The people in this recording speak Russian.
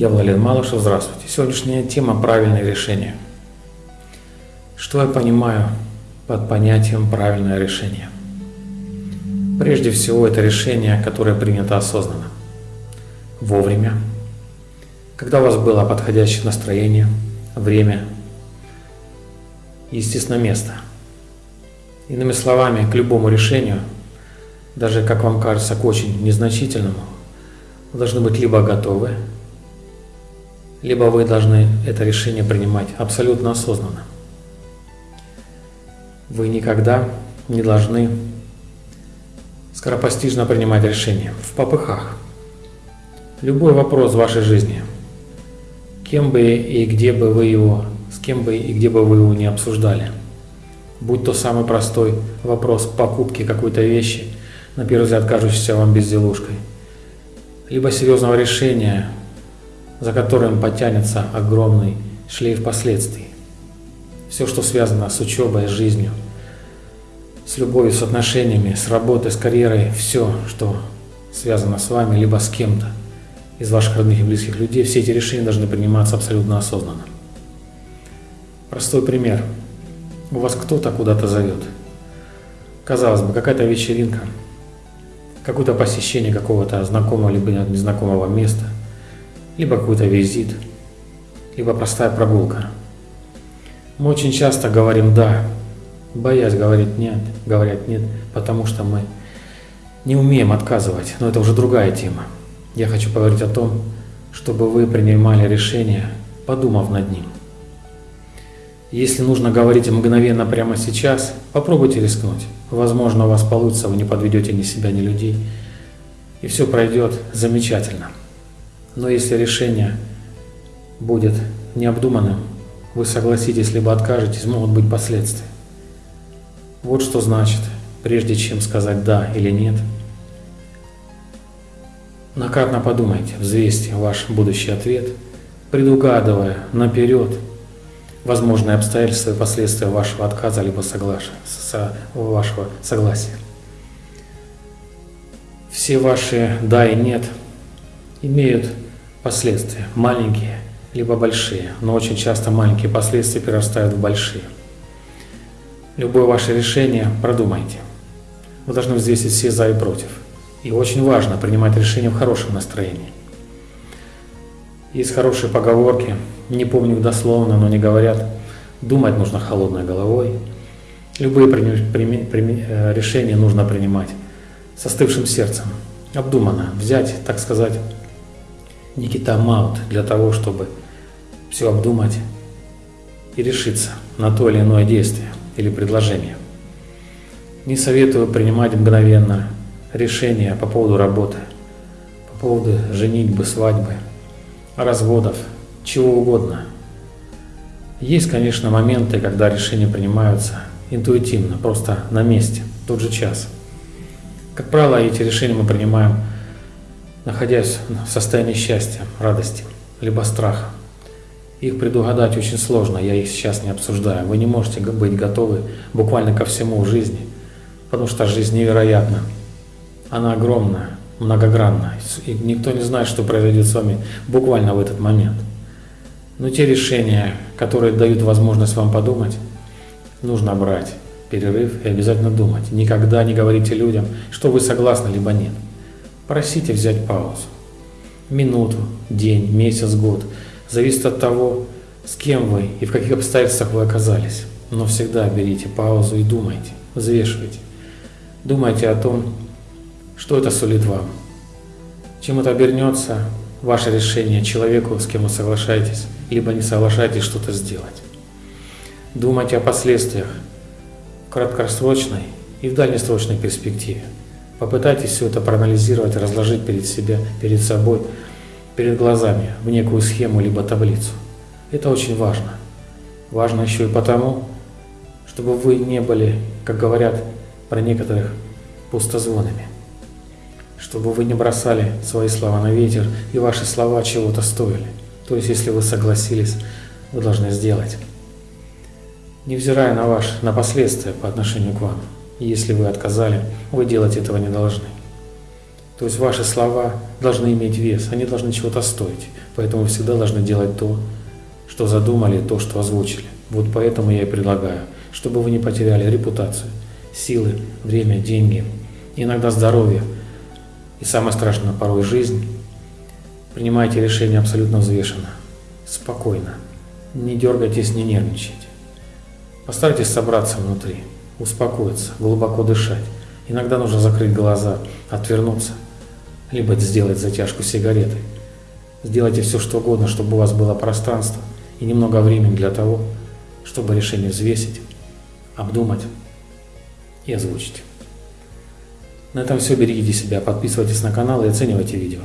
Я Владимир Малышев, здравствуйте. Сегодняшняя тема – правильное решение. Что я понимаю под понятием «правильное решение»? Прежде всего, это решение, которое принято осознанно, вовремя, когда у вас было подходящее настроение, время, естественно, место. Иными словами, к любому решению, даже, как вам кажется, к очень незначительному, вы должны быть либо готовы, либо вы должны это решение принимать абсолютно осознанно. Вы никогда не должны скоропостижно принимать решения в попыхах. Любой вопрос в вашей жизни, кем бы и где бы вы его, с кем бы и где бы вы его не обсуждали, будь то самый простой вопрос покупки какой-то вещи, на первый взгляд кажущейся вам безделушкой, либо серьезного решения, за которым потянется огромный шлейф последствий. Все, что связано с учебой, с жизнью, с любовью, с отношениями, с работой, с карьерой, все, что связано с вами, либо с кем-то из ваших родных и близких людей, все эти решения должны приниматься абсолютно осознанно. Простой пример. У вас кто-то куда-то зовет. Казалось бы, какая-то вечеринка, какое-то посещение какого-то знакомого либо незнакомого места – либо какой-то визит, либо простая прогулка. Мы очень часто говорим «да», боясь говорить «нет», говорят «нет», потому что мы не умеем отказывать, но это уже другая тема. Я хочу поговорить о том, чтобы вы принимали решение, подумав над ним. Если нужно говорить мгновенно прямо сейчас, попробуйте рискнуть. Возможно, у вас получится, вы не подведете ни себя, ни людей, и все пройдет замечательно. Но если решение будет необдуманным, вы согласитесь либо откажетесь, могут быть последствия. Вот что значит, прежде чем сказать «да» или «нет», накратно подумайте, взвесьте ваш будущий ответ, предугадывая наперед возможные обстоятельства и последствия вашего отказа либо соглашения, со, вашего согласия. Все ваши «да» и «нет» имеют последствия, маленькие либо большие, но очень часто маленькие последствия перерастают в большие. Любое ваше решение продумайте. Вы должны взвесить все за и против. И очень важно принимать решение в хорошем настроении. Есть хорошие поговорки, не помню их дословно, но они говорят, думать нужно холодной головой. Любые э, решения нужно принимать с остывшим сердцем, обдуманно, взять, так сказать, Никита Маут для того, чтобы все обдумать и решиться на то или иное действие или предложение. Не советую принимать мгновенно решения по поводу работы, по поводу женитьбы, свадьбы, разводов, чего угодно. Есть, конечно, моменты, когда решения принимаются интуитивно, просто на месте, в тот же час. Как правило, эти решения мы принимаем находясь в состоянии счастья, радости, либо страха. Их предугадать очень сложно, я их сейчас не обсуждаю. Вы не можете быть готовы буквально ко всему в жизни, потому что жизнь невероятна. Она огромная, многогранна, и никто не знает, что произойдет с вами буквально в этот момент. Но те решения, которые дают возможность вам подумать, нужно брать перерыв и обязательно думать. Никогда не говорите людям, что вы согласны, либо нет. Просите взять паузу. Минуту, день, месяц, год. Зависит от того, с кем вы и в каких обстоятельствах вы оказались. Но всегда берите паузу и думайте, взвешивайте. Думайте о том, что это сулит вам. Чем это обернется, ваше решение человеку, с кем вы соглашаетесь, либо не соглашаетесь что-то сделать. Думайте о последствиях в краткосрочной и в дальнесрочной перспективе. Попытайтесь все это проанализировать, разложить перед, себя, перед собой, перед глазами в некую схему либо таблицу. Это очень важно. Важно еще и потому, чтобы вы не были, как говорят про некоторых, пустозвонами. Чтобы вы не бросали свои слова на ветер, и ваши слова чего-то стоили. То есть, если вы согласились, вы должны сделать. Невзирая на, ваш, на последствия по отношению к вам. И если вы отказали, вы делать этого не должны. То есть ваши слова должны иметь вес, они должны чего-то стоить. Поэтому вы всегда должны делать то, что задумали, то, что озвучили. Вот поэтому я и предлагаю, чтобы вы не потеряли репутацию, силы, время, деньги, иногда здоровье и самое страшное порой жизнь. Принимайте решение абсолютно взвешенно, спокойно, не дергайтесь, не нервничайте. Постарайтесь собраться внутри, успокоиться, глубоко дышать. Иногда нужно закрыть глаза, отвернуться – либо сделать затяжку сигареты. Сделайте все, что угодно, чтобы у вас было пространство и немного времени для того, чтобы решение взвесить, обдумать и озвучить. На этом все. Берегите себя, подписывайтесь на канал и оценивайте видео.